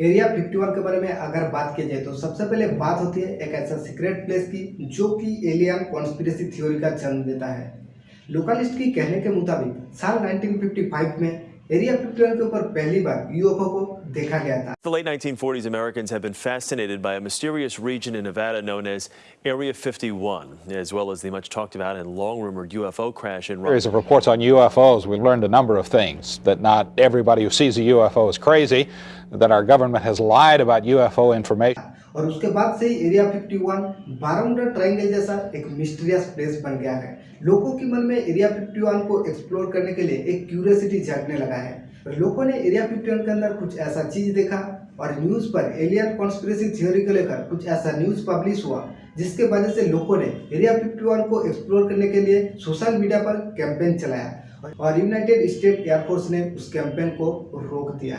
Area 51 के बारे में अगर बात की जाए तो सबसे पहले बात होती है एक ऐसा सीक्रेट प्लेस की, जो कि एलियन कॉन्स्पिरेसी थ्योरी का जन्म देता है। लोकलिस्ट की कहने के मुताबिक साल 1955 में एरिया 51 के ऊपर पहली बार यूएफओ को देखा गया था The late 1940s, Americans have been fascinated by a mysterious region in Nevada known as Area 51, as well as the much talked about and long rumored UFO crash in series of reports on UFOs, we've learned a number of things. That not everybody who sees a UFO is crazy, that our government has lied about UFO information. और उसके बाद से ही area 51 one Bermuda triangle जैसा एक mysterious place बन गया है। लोगों के मन में एरिया 51 को एक्सप्लोर करने के लिए एक क्यूरियोसिटी जगने लगा है। और लोगों ने एरिया 51 के अंदर कुछ ऐसा चीज़ देखा और न्यूज़ पर एलियन कॉन्स्पिरेसी थ्योरी को लेकर कुछ ऐसा न्यूज़ पब्लिश हुआ, जिसके वजह से लोगों ने एरिया 51 को एक्सप्लोर करने के लिए सोशल मीडिया पर कैंपेन चलाया। और यूनाइटेड स्टेट एयरफोर्स ने उस कैंपेन को रोक दिया।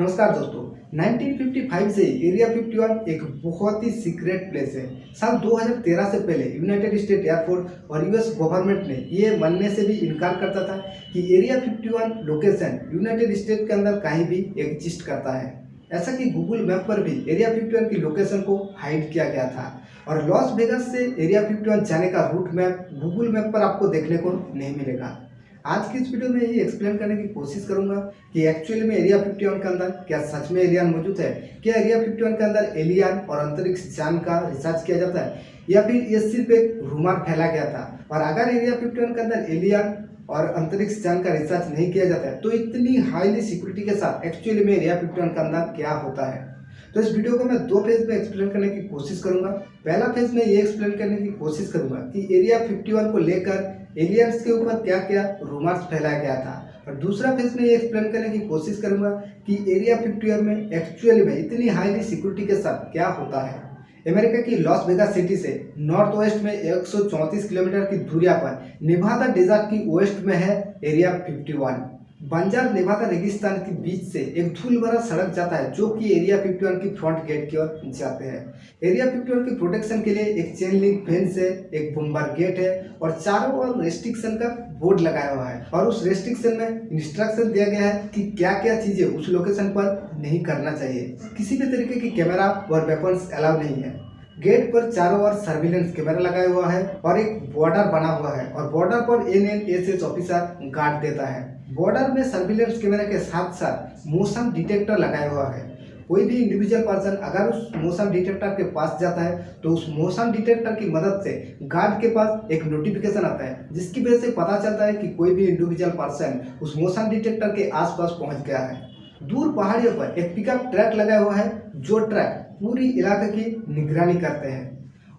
नमस्कार दोस्तों 1955 से एरिया 51 एक बहुत ही सीक्रेट प्लेस है। साल 2013 से पहले यूनाइटेड स्टेट एयरफोर्स और यूएस गवर्नमेंट ने ये मानने से भी इनकार करता था कि एरिया 51 लोकेशन यूनाइटेड स्टेट के अंदर कहीं भी एग्जिस्ट करता है। ऐसा कि गूगल मैप पर भी एरिया 51 की लोकेशन को हाइड किया गया था। और लॉस वेगस से एरिया 51 जाने का रूट मैप गूगल मैप पर आपको देखने को नहीं मिलेगा। आज की इस वीडियो में ये एक्सप्लेन करने की कोशिश करूँगा कि एक्चुअली में एरिया 51 के अंदर क्या सच में एलियन मौजूद है, क्या एरिया 51 के अंदर एलियन और अंतरिक्ष जान का रिसर्च किया जाता है, या फिर ये सिर्फ़ एक रूमर फैला गया था। और अगर एरिया 51 के अंदर एलियन और अंतरिक्ष जान का रिसर्च नहीं किया जाता है तो इतनी हाईली सिक्योरिटी के साथ एक्चुअली में एरिया फिफ्टी के अंदर क्या होता है? तो इस वीडियो को मैं दो फ़ेज़ में एक्सप्लेन करने की कोशिश करूँगा। पहला फ़ेज़ में ये एक्सप्लेन करने की कोशिश करूँगा कि एरिया 51 को लेकर एलियंस के ऊपर क्या क्या रूमर्स फैलाया गया था? और दूसरा फ़ेज़ में ये एक्सप्लेन करने की कोशिश करूँगा कि एरिया 51 में एक्चुअली में इतनी हाईली सिक्योरिटी के साथ क्या होता है? अमेरिका की लॉस वेगा सिटी से नॉर्थ वेस्ट में एक सौ चौंतीस किलोमीटर की दूरिया पर निभादा डेजर्ट की वेस्ट में है एरिया 51 बंजार नेवादा रेगिस्तान के बीच से एक धूल भरा सड़क जाता है, जो कि एरिया 51 की फ्रंट गेट की ओर जाते हैं। एरिया 51 की प्रोटेक्शन के लिए एक चेन लिंक फेंस है, एक बुम्बर गेट है और चारों ओर रेस्ट्रिक्शन का बोर्ड लगाया हुआ है और उस रेस्ट्रिक्शन में इंस्ट्रक्शन दिया गया है कि क्या क्या चीज़ें उस लोकेशन पर नहीं करना चाहिए। किसी भी तरीके की कैमरा और वेपन्स अलाउ नहीं है। गेट पर चारों ओर सर्विलेंस कैमरा लगाया हुआ है और एक बॉर्डर बना हुआ है और बॉर्डर पर N N S S officer guard देता है। बॉर्डर में सर्विलेंस कैमरा के साथ साथ मोशन डिटेक्टर लगाया हुआ है। कोई भी इंडिविजुअल पर्सन अगर उस मोशन डिटेक्टर के पास जाता है तो उस मोशन डिटेक्टर की मदद से गार्ड के पास एक नोटिफिकेशन आता है, जिसकी वजह से पता चलता है कि कोई भी इंडिविजुअल पर्सन उस मोशन डिटेक्टर के आसपास पहुँच गया है। दूर पहाड़ियों पर एक पिकअप ट्रैक लगाया हुआ है, जो ट्रैक पूरी इलाके की निगरानी करते हैं।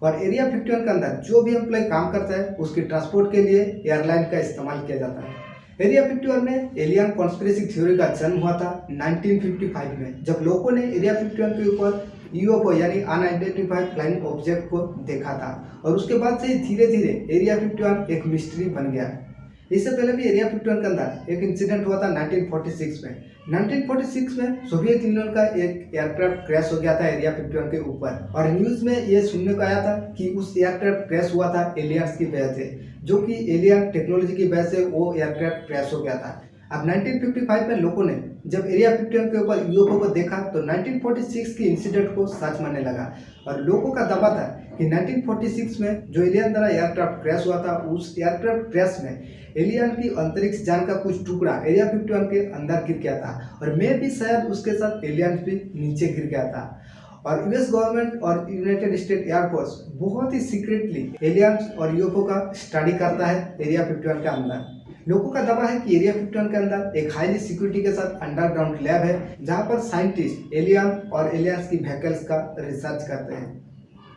और एरिया 51 के अंदर जो भी एम्प्लॉय काम करता है, उसके ट्रांसपोर्ट के लिए एयरलाइन का इस्तेमाल किया जाता है। एरिया 51 में एलियन कॉन्स्पिरेसी थ्योरी का जन्म हुआ था 1955 में, जब लोगों ने एरिया 51 के ऊपर यूएफओ यानी अनआइडेंटिफाइड फ्लाइंग ऑब्जेक्ट को देखा था और उसके बाद से धीरे धीरे एरिया 51 एक मिस्ट्री बन गया। इससे पहले भी एरिया 51 के अंदर एक इंसिडेंट हुआ था 1946 में। 1946 में सोवियत यूनियन का एक एयरक्राफ्ट क्रैश हो गया था एरिया 51 के ऊपर और न्यूज़ में ये सुनने को आया था कि उस एयरक्राफ्ट क्रैश हुआ था एलियंस की वजह से। जो कि एलियन टेक्नोलॉजी की वजह से वो एयरक्राफ्ट क्रैश हो गया था। अब 1955 में लोगों ने जब एरिया 51 के ऊपर यूएफओ को देखा तो 1946 की इंसिडेंट को सच मानने लगा। और लोगों का दावा था कि 1946 में जो एलियन द्वारा एयरक्राफ्ट क्रैश हुआ था, उस एयरक्राफ्ट क्रैश में एलियन की अंतरिक्ष जान का कुछ टुकड़ा एरिया 51 के अंदर गिर गया था। और मैं भी शायद उसके साथ एलियन भी नीचे गिर गया था। और यूएस गवर्नमेंट और यूनाइटेड स्टेट एयरफोर्स बहुत ही सीक्रेटली एलियंस और यूएफओ का स्टडी करता है एरिया 51 के अंदर। लोगों का दावा है कि एरिया 51 के अंदर एक हाईली सिक्योरिटी के साथ अंडरग्राउंड लैब है, जहाँ पर साइंटिस्ट एलियन और एलियंस की व्हीकल्स का रिसर्च करते हैं।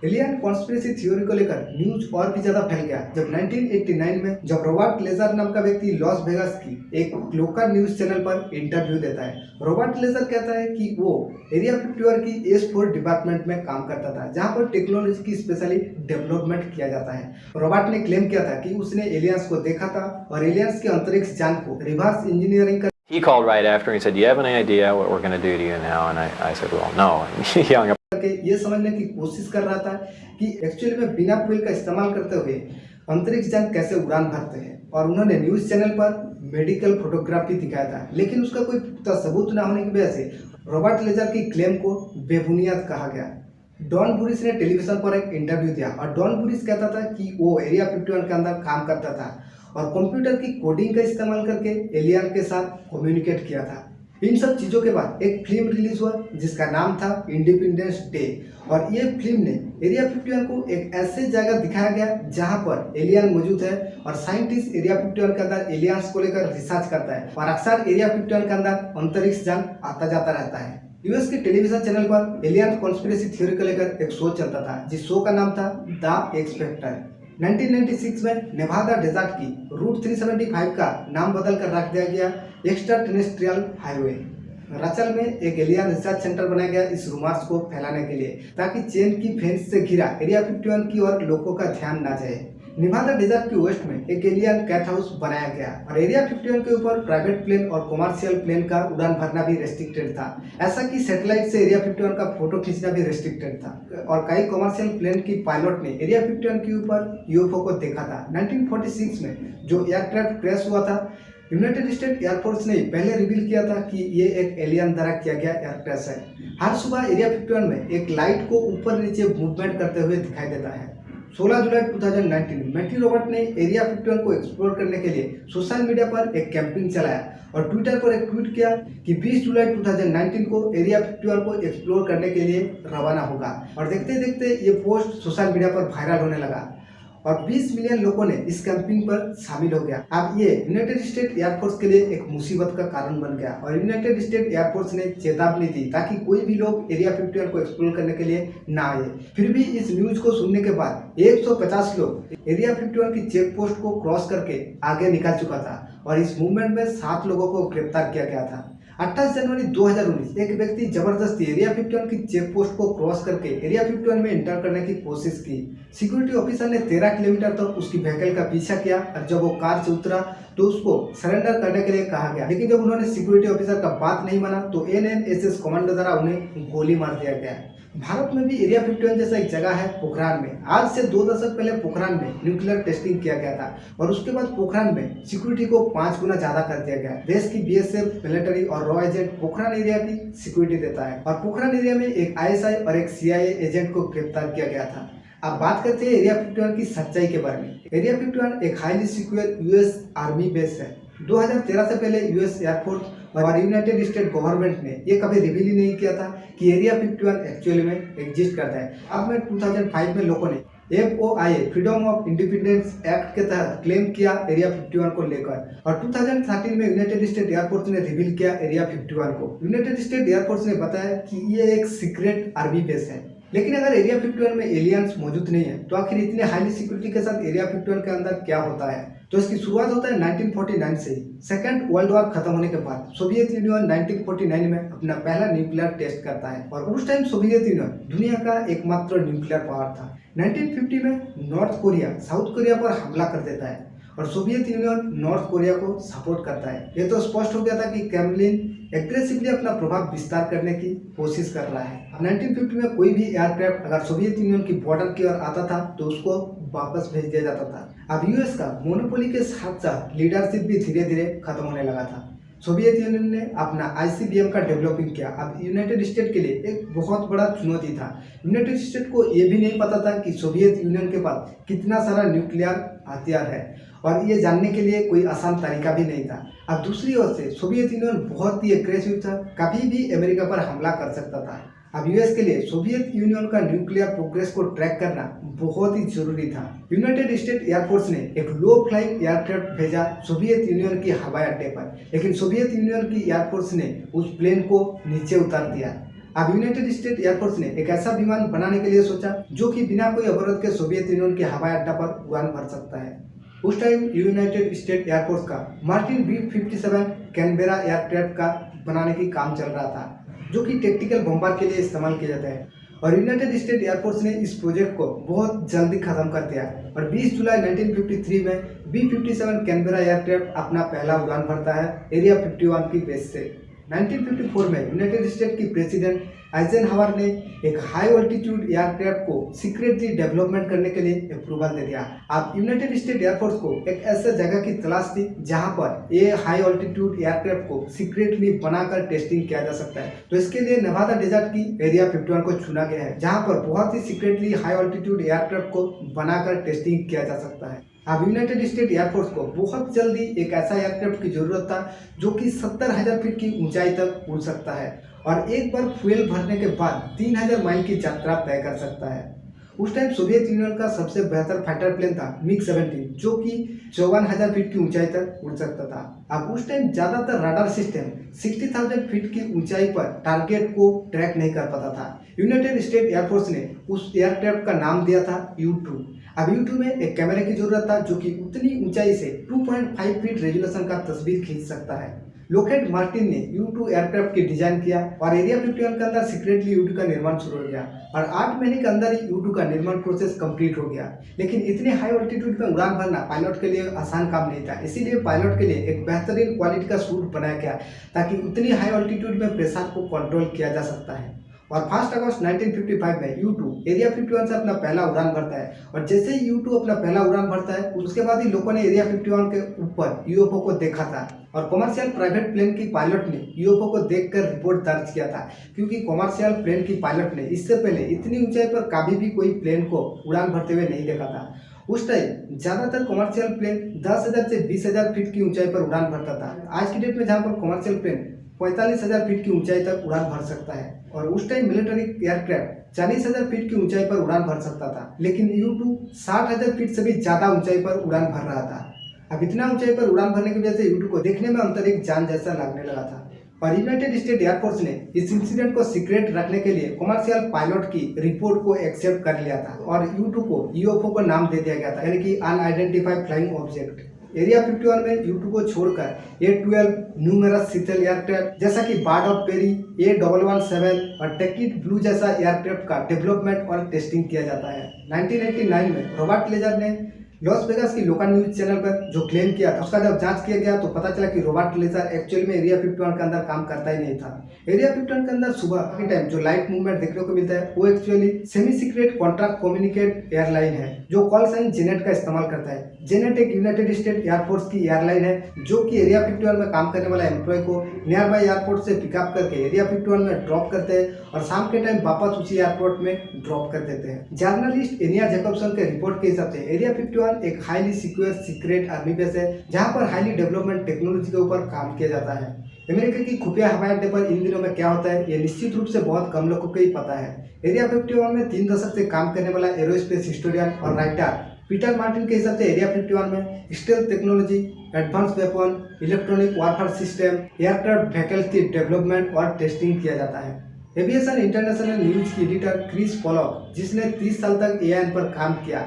एलियन कॉन्स्पिरेसी थ्योरी को लेकर न्यूज़ और भी ज़्यादा फैल गया जब 1989 में जब रॉबर्ट लेजर नाम का व्यक्ति लॉस वेगास की एक लोकल न्यूज़ चैनल पर इंटरव्यू देता है रॉबर्ट लेजर कहता है कि वो एरिया 51 की एस फोर डिपार्टमेंट में काम करता था जहाँ पर टेक्नोलॉजी की स्पेशली डेवलपमेंट किया जाता है रॉबर्ट ने क्लेम किया था कि उसने एलियंस को देखा था और एलियंस के अंतरिक्ष जान को reverse engineering He called right after and he said, do you have any idea what we're going to do to you now? And I, I said, well, no. And ये समझने की कोशिश कर रहा था कि एक्चुअली में बिना फ्यूल का इस्तेमाल करते हुए अंतरिक्ष यान कैसे उड़ान भरते हैं? और उन्होंने न्यूज़ चैनल पर मेडिकल फोटोग्राफी दिखाया था। लेकिन उसका कोई पुख्ता सबूत न होने की वजह से रॉबर्ट लेजर की क्लेम को बेबुनियाद कहा गया। डॉन बुरिस ने टेलीविज़न पर एक इंटरव्यू दिया और डॉन बुरिस कहता था कि वो एरिया 51 के अंदर काम करता था और कंप्यूटर की कोडिंग का इस्तेमाल करके एलियन के साथ कम्युनिकेट किया था। इन सब चीज़ों के बाद एक फ़िल्म रिलीज़ हुआ, जिसका नाम था इंडिपेंडेंस डे और ये फ़िल्म ने एरिया 51 को एक ऐसे जगह दिखाया गया, जहाँ पर एलियन मौजूद है और साइंटिस्ट एरिया 51 के अंदर एलियंस को लेकर रिसर्च करता है। और अक्सर एरिया 51 के अंदर अंतरिक्ष यान आता जाता रहता है। यूएस के टेलीविज़न चैनल पर एलियन कॉन्स्पिरेसी थ्योरी को लेकर एक शो चलता था, जिस शो का नाम था द एक्सपेक्टर 1996 में नेवादा डेजर्ट की रूट 375 का नाम बदल कर रख दिया गया। Extraterrestrial highway. रचल में एक एलियन रिसर्च सेंटर बनाया गया इस रूमर्स को फैलाने के लिए, ताकि चेन की फेंस से घिरा एरिया 51 की ओर लोगों का ध्यान न जाए। निभादा डेजर्ट के वेस्ट में एक एलियन कैट हाउस बनाया गया और एरिया 51 के ऊपर प्राइवेट प्लेन और कमर्शियल प्लेन का उड़ान भरना भी रेस्ट्रिक्टेड था। ऐसा कि सैटेलाइट से एरिया 51 का फ़ोटो खींचना भी रेस्ट्रिक्टेड था। और कई कमर्शियल प्लेन की पायलट ने एरिया 51 के ऊपर यूएफओ को देखा था। 1946 में जो एयरक्राफ्ट क्रैश हुआ था यूनाइटेड स्टेट एयरफोर्स ने पहले रिवील किया था कि ये एक एलियन द्वारा किया गया एयर क्रैश है। हर सुबह एरिया 51 में एक लाइट को ऊपर नीचे मूवमेंट करते हुए दिखाई देता है। 16 जुलाई 2019 मैटी रॉबर्ट ने एरिया 51 को एक्सप्लोर करने के लिए सोशल मीडिया पर एक कैंपिंग चलाया और ट्विटर पर एक ट्वीट किया कि 20 जुलाई 2019 को एरिया 51 को एक्सप्लोर करने के लिए रवाना होगा। और देखते देखते ये पोस्ट सोशल मीडिया पर वायरल होने लगा। और 20 मिलियन लोगों ने इस कैंपिंग पर शामिल हो गया। अब ये यूनाइटेड स्टेट एयरफोर्स के लिए एक मुसीबत का कारण बन गया और यूनाइटेड स्टेट एयरफोर्स ने चेतावनी दी ताकि कोई भी लोग एरिया 51 को एक्सप्लोर करने के लिए ना आए। फिर भी इस न्यूज़ को सुनने के बाद 150 लोग एरिया 51 की चेक पोस्ट को क्रॉस करके आगे निकल चुका था और इस मूवमेंट में सात लोगों को गिरफ़्तार किया गया था। 28 जनवरी 2019 एक व्यक्ति ज़बरदस्ती एरिया 51 की चेक पोस्ट को क्रॉस करके एरिया 51 में एंटर करने की कोशिश की। सिक्योरिटी ऑफिसर ने 13 किलोमीटर तक उसकी व्हीकल का पीछा किया और जब वो कार से उतरा तो उसको सरेंडर करने के लिए कहा गया। लेकिन जब उन्होंने सिक्योरिटी ऑफिसर का बात नहीं माना तो एन कमांडर द्वारा उन्हें गोली मार दिया गया। भारत में भी एरिया 51 जैसा एक जगह है पोखरान में। आज से दो दशक पहले पोखरान में न्यूक्लियर टेस्टिंग किया गया था और उसके बाद पोखरान में सिक्योरिटी को पाँच गुना ज़्यादा कर दिया गया। देश की बीएसएफ मिलिट्री और रॉ एजेंट पोखरान एरिया की सिक्योरिटी देता है। और पोखरान एरिया में एक आईएसआई और एक सीआईए एजेंट को गिरफ़्तार किया गया था। अब बात करते हैं एरिया 51 की सच्चाई के बारे में। एरिया 51 एक highly secure US army base है। 2013 से पहले यूएस एयरफोर्स और यूनाइटेड स्टेट गवर्नमेंट ने ये कभी रिवील ही नहीं किया था कि एरिया 51 एक्चुअली में एग्जिस्ट करता है। अब में 2005 में लोगों ने F O I freedom of independence act के तहत क्लेम किया एरिया 51 को लेकर। और 2013 में यूनाइटेड स्टेट एयरफोर्स ने रिवील किया एरिया 51 को। यूनाइटेड स्टेट एयरफोर्स ने बताया कि ये एक सीक्रेट आर्मी बेस है। लेकिन अगर एरिया 51 में एलियंस मौजूद नहीं है तो आखिर इतने हाईली सिक्योरिटी के साथ एरिया 51 के अंदर क्या होता है? तो इसकी शुरुआत होता है 1949 से सेकेंड वर्ल्ड वॉर खत्म होने के बाद सोवियत यूनियन 1949 में अपना पहला न्यूक्लियर टेस्ट करता है और उस टाइम सोवियत यूनियन दुनिया का एकमात्र न्यूक्लियर पावर था। 1950 में नॉर्थ कोरिया साउथ कोरिया पर हमला कर देता है। और सोवियत यूनियन नॉर्थ कोरिया को सपोर्ट करता है। ये तो स्पष्ट हो गया था कि कैमलिन एग्रेसिवली अपना प्रभाव विस्तार करने की कोशिश कर रहा है। 1950 में कोई भी एयरक्राफ्ट अगर सोवियत यूनियन की बॉर्डर की ओर आता था तो उसको वापस भेज दिया जाता था। अब यूएस का मोनोपोली के साथ साथ लीडरशिप भी धीरे धीरे खत्म होने लगा था। सोवियत यूनियन ने अपना आईसीबीएम का डेवलपिंग किया। अब यूनाइटेड स्टेट के लिए एक बहुत बड़ा चुनौती था। यूनाइटेड स्टेट को ये भी नहीं पता था कि सोवियत यूनियन के पास कितना सारा न्यूक्लियर हथियार है। और ये जानने के लिए कोई आसान तरीका भी नहीं था। अब दूसरी ओर से सोवियत यूनियन बहुत ही एग्रेसिव था, कभी भी अमेरिका पर हमला कर सकता था। अब यूएस के लिए सोवियत यूनियन का न्यूक्लियर प्रोग्रेस को ट्रैक करना बहुत ही ज़रूरी था। यूनाइटेड स्टेट एयरफोर्स ने एक लो फ्लाइंग एयरक्राफ्ट भेजा सोवियत यूनियन की हवाई अड्डे पर, लेकिन सोवियत यूनियन की एयरफोर्स ने उस प्लेन को नीचे उतार दिया। अब यूनाइटेड स्टेट एयरफोर्स ने एक ऐसा विमान बनाने के लिए सोचा, जो कि बिना कोई अवरोध के सोवियत यूनियन के हवाई अड्डा पर उड़ान भर सकता है। उस time United State Air Force का Martin B fifty seven Canberra aircraft का बनाने की काम चल रहा था, जो कि टेक्टिकल बम्बार के लिए इस्तेमाल किया जाता है। और यूनाइटेड स्टेट एयरफोर्स ने इस प्रोजेक्ट को बहुत जल्दी खत्म कर दिया। और 20 जुलाई 1953 में B fifty seven Canberra aircraft अपना पहला उड़ान भरता है एरिया 51 की बेस से। 1954 में यूनाइटेड स्टेट की प्रेसिडेंट आइजनहावर ने एक हाई ऑल्टीट्यूड एयरक्राफ्ट को सीक्रेटली डेवलपमेंट करने के लिए अप्रूवल दे दिया। अब यूनाइटेड स्टेट एयरफोर्स को एक ऐसे जगह की तलाश थी जहाँ पर ये हाई ऑल्टीट्यूड एयरक्राफ्ट को सीक्रेटली बनाकर टेस्टिंग किया जा सकता है। तो इसके लिए नवादा डेजर्ट की एरिया 51 को चुना गया है, जहाँ पर बहुत ही सीक्रेटली हाई ऑल्टीट्यूड एयरक्राफ्ट को बनाकर टेस्टिंग किया जा सकता है। अब यूनाइटेड स्टेट एयरफोर्स को बहुत जल्दी एक ऐसा एयरक्राफ्ट की ज़रूरत था जो कि सत्तर हज़ार फीट की ऊंचाई तक उड़ सकता है। और एक बार फ्यूल भरने के बाद तीन हज़ार माइल की यात्रा तय कर सकता है। उस टाइम सोवियत यूनियन का सबसे बेहतर फाइटर प्लेन था मिग 17 जो कि चौवन हज़ार फीट की ऊंचाई तक उड़ सकता था। अब उस टाइम ज़्यादातर राडार सिस्टम 60,000 फीट की ऊंचाई पर टारगेट को ट्रैक नहीं कर पाता था। यूनाइटेड स्टेट एयरफोर्स ने उस एयरक्राफ्ट का नाम दिया था यू टू अब यू टू में एक कैमरे की ज़रूरत था जो कि उतनी ऊंचाई से 2.5 फीट रेजुलेशन का तस्वीर खींच सकता है। लोकेट मार्टिन ने यू टू एयरक्राफ्ट की डिज़ाइन किया और एरिया 51 के अंदर सीक्रेटली यू का निर्माण शुरू हो गया और आठ महीने के अंदर ही यू का निर्माण प्रोसेस कंप्लीट हो गया। लेकिन इतने हाई ऑल्टीट्यूड में उड़ान भरना पायलट के लिए आसान काम नहीं था। इसीलिए पायलट के लिए एक बेहतरीन क्वालिटी का सूट बनाया गया ताकि उतनी हाई ऑल्टीट्यूड में प्रेशर को कंट्रोल किया जा सकता है। और फ़र्स्ट अगस्त 1955 में यू टू एरिया 51 से अपना पहला उड़ान भरता है। और जैसे ही यू टू अपना पहला उड़ान भरता है, उसके बाद ही लोगों ने एरिया 51 के ऊपर यूएफओ को देखा था। और कॉमर्शियल प्राइवेट प्लेन की पायलट ने यूएफओ को देखकर रिपोर्ट दर्ज किया था, क्योंकि कॉमर्शियल प्लेन की पायलट ने इससे पहले इतनी ऊंचाई पर कभी भी कोई प्लेन को उड़ान भरते हुए नहीं देखा था। उस टाइम ज़्यादातर कॉमर्शियल प्लेन दस हज़ार से बीस हज़ार फीट की ऊंचाई पर उड़ान भरता था। आज की डेट में जहाँ पर कॉमर्शियल प्लेन पैंतालीस हज़ार फीट की ऊंचाई तक उड़ान भर सकता है। और उस टाइम मिलिट्री एयरक्राफ्ट चालीस हज़ार फीट की ऊंचाई पर उड़ान भर सकता था। लेकिन यू टू साठ हज़ार फीट से भी ज़्यादा ऊंचाई पर उड़ान भर रहा था। अब इतना ऊंचाई पर उड़ान भरने की वजह से यू को देखने में अंतरिक्ष जान जैसा लगने लगा था। और यूनाइटेड स्टेट एयरफोर्स ने इस इंसिडेंट को सीक्रेट रखने के लिए कमर्शियल पायलट की रिपोर्ट को एक्सेप्ट कर लिया था। और यू को यूएफओ को नाम दे दिया गया था। यानी कि अनआइडेंटिफाइड फ्लाइंग ऑब्जेक्ट एरिया 51 में यू को छोड़कर A twelve numerous stealth aircraft जैसा कि bird of prey A double one seven और टेकिट ब्लू जैसा एयरक्राफ्ट का डेवलपमेंट और टेस्टिंग किया जाता है। 1989 में रॉबर्ट लेजर ने लॉस वेगास की लोकल न्यूज़ चैनल पर जो क्लेम किया था, उसका जब जाँच किया गया तो पता चला कि रॉबर्ट लेजर एक्चुअली में एरिया 51 के अंदर काम करता ही नहीं था। एरिया 51 के अंदर सुबह के टाइम जो लाइट मूवमेंट देखने को मिलता है, वो actually semi secret contract communicate airline है, जो कॉल साइन जेनेट का इस्तेमाल करता है। जेनेट एक यूनाइटेड स्टेट एयरफोर्स की एयरलाइन है, जो कि एरिया 51 में काम करने वाला एम्प्लॉय को नियर बाई एयरपोर्ट से पिकअप करके एरिया 51 में ड्रॉप करते हैं और शाम के टाइम वापस उसी एयरपोर्ट में ड्रॉप कर देते हैं। जर्नलिस्ट एनिया जेकबसन के रिपोर्ट के हिसाब से एरिया 51 एक highly secure secret army base है, जहाँ पर हाईली डेवलपमेंट टेक्नोलॉजी के ऊपर काम किया जाता है। अमेरिका की खुफिया हवाई अड्डे पर इन दिनों में क्या होता है, ये निश्चित रूप से बहुत कम लोगों को ही पता है। एरिया 51 में तीन दशक से काम करने वाला एरोस्पेस हिस्टोरियन और राइटर पीटर मार्टिन के हिसाब से एरिया 51 में stealth technology advance weapon electronic warfare system aircraft की डेवलपमेंट और टेस्टिंग किया जाता है। एविएशन इंटरनेशनल न्यूज़ की एडिटर क्रिस पॉलक जिसने 30 साल तक एआईएन पर काम किया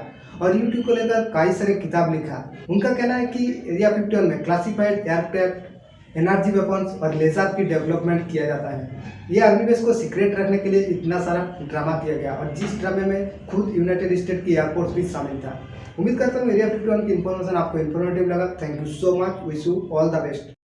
और यूट्यूब को लेकर कई सारे किताब लिखा। उनका कहना है कि एरिया 51 में क्लासिफाइड एयरक्राफ्ट एनर्जी वेपन्स और लेजर की डेवलपमेंट किया जाता है। ये आर्मी बेस को सीक्रेट रखने के लिए इतना सारा ड्रामा किया गया और जिस ड्रामे में खुद यूनाइटेड स्टेट की एयरफोर्स भी शामिल था। उम्मीद करता हूँ एरिया 51 की इन्फॉर्मेशन आपको इन्फॉर्मेटिव लगा। Thank you so much wish you all the best